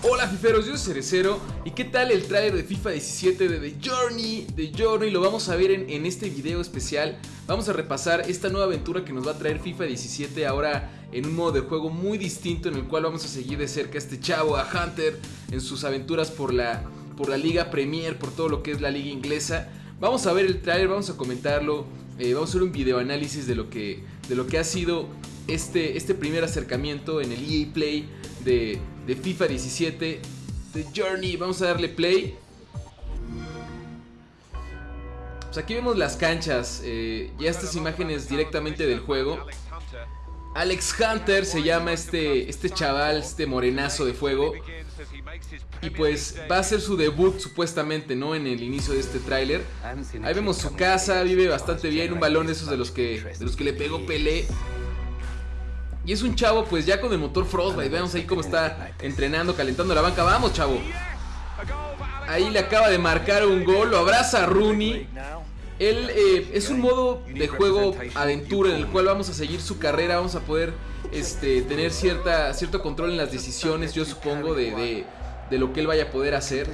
Hola fiferos, yo soy Cerecero y qué tal el trailer de FIFA 17 de The Journey, The Journey, lo vamos a ver en, este video especial. Vamos a repasar esta nueva aventura que nos va a traer FIFA 17 ahora en un modo de juego muy distinto En el cual vamos a seguir de cerca a este chavo, a Hunter, en sus aventuras por la, por la Liga Premier, por todo lo que es la Liga Inglesa. Vamos a ver el trailer, vamos a comentarlo, eh, vamos a hacer un video análisis de lo que, de lo que ha sido este, este primer acercamiento en el EA Play de, de FIFA 17 The Journey. Vamos a darle play. Pues aquí vemos las canchas, eh, ya estas imágenes directamente del juego. Alex Hunter se llama este, este chaval, este morenazo de fuego. Y pues va a ser su debut supuestamente, ¿no? En el inicio de este tráiler. Ahí vemos su casa, vive bastante bien, un balón de esos de los que, de los que le pegó Pelé. Y es un chavo pues ya con el motor Frostbite. Veamos ahí cómo está entrenando, calentando la banca. Vamos, chavo. Ahí le acaba de marcar un gol. Lo abraza Rooney. Él eh, es un modo de juego aventura en el cual vamos a seguir su carrera. Vamos a poder este, tener cierta, cierto control en las decisiones, yo supongo, de, de, lo que él vaya a poder hacer.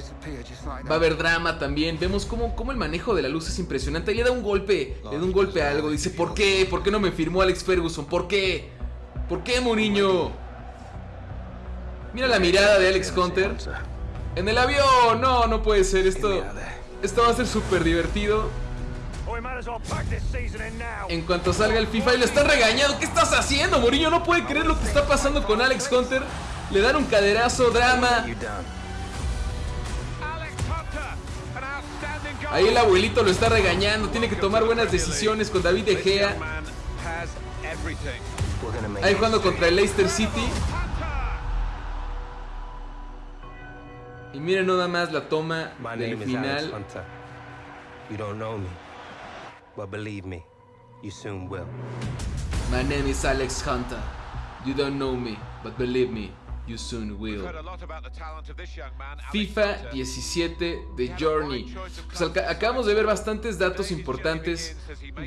Va a haber drama también. Vemos cómo, cómo el manejo de la luz es impresionante. le da un golpe, le da un golpe a algo. Dice, ¿por qué? ¿Por qué no me firmó Alex Ferguson? ¿Por qué? ¿Por qué, Mourinho? Mira la mirada de Alex Hunter. En el avión. No, no puede ser. Esto, esto va a ser súper divertido. En cuanto salga el FIFA y le están regañando. ¿Qué estás haciendo, Mourinho? No puede creer lo que está pasando con Alex Hunter. Le dan un caderazo, drama. Ahí el abuelito lo está regañando. Tiene que tomar buenas decisiones con David De Gea. Ahí jugando contra el Leicester City. Y miren nada más la toma del final. You don't know me, but believe me, you soon will. My name is Alex Hunter. You don't know me, but believe me, you soon will. FIFA 17 The Journey. Pues acabamos de ver bastantes datos importantes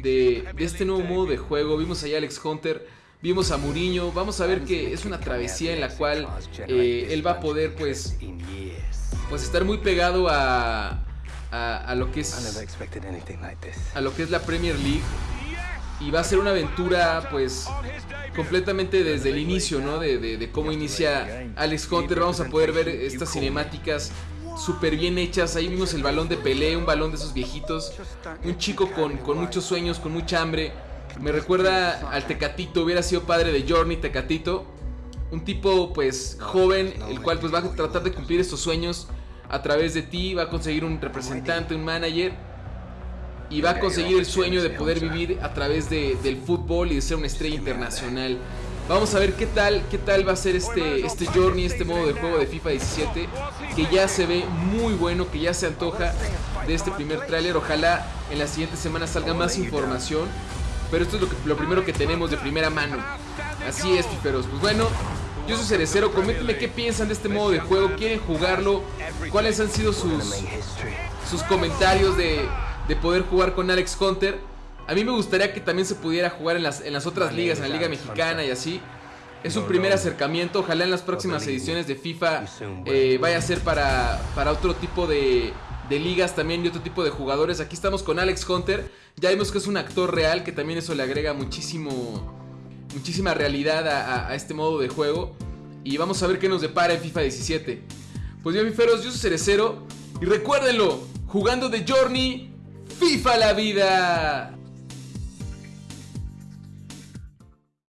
de, de este nuevo modo de juego. Vimos ahí a Alex Hunter Vimos a Mourinho, vamos a ver que es una travesía en la cual eh, él va a poder pues, pues estar muy pegado a, a, lo que es a lo que es la Premier League y va a ser una aventura pues completamente desde el inicio, ¿no? De, cómo inicia Alex Hunter, vamos a poder ver estas cinemáticas súper bien hechas, ahí vimos el balón de Pelé, un balón de esos viejitos, un chico con, con muchos sueños, con mucha hambre, me recuerda al Tecatito, hubiera sido padre de Journey Tecatito. Un tipo pues joven, el cual pues va a tratar de cumplir estos sueños a través de ti, va a conseguir un representante, un manager y va a conseguir el sueño de poder vivir a través del fútbol y de ser una estrella internacional. Vamos a ver qué tal, qué tal va a ser este, este Journey, este modo de juego de FIFA 17, que ya se ve muy bueno, que ya se antoja de este primer tráiler. Ojalá en las siguientes semanas salga más información pero esto es lo, que, lo primero que tenemos de primera mano. Así es, piperos. Pues bueno, yo soy Cerecero. Coméntenme qué piensan de este modo de juego. ¿Quieren jugarlo? ¿Cuáles han sido sus, sus comentarios de, de poder jugar con Alex Hunter? A mí me gustaría que también se pudiera jugar en las, en las otras ligas, en la Liga Mexicana y así. Es un primer acercamiento. Ojalá en las próximas ediciones de FIFA eh, vaya a ser para, para otro tipo de, de ligas también y otro tipo de jugadores. Aquí estamos con Alex Hunter. Ya vimos que es un actor real, que también eso le agrega muchísimo, muchísima realidad a, este modo de juego. Y vamos a ver qué nos depara en FIFA 17. Pues bien, fiferos, yo soy Cerecero. Y recuérdenlo, jugando de Journey, FIFA la vida.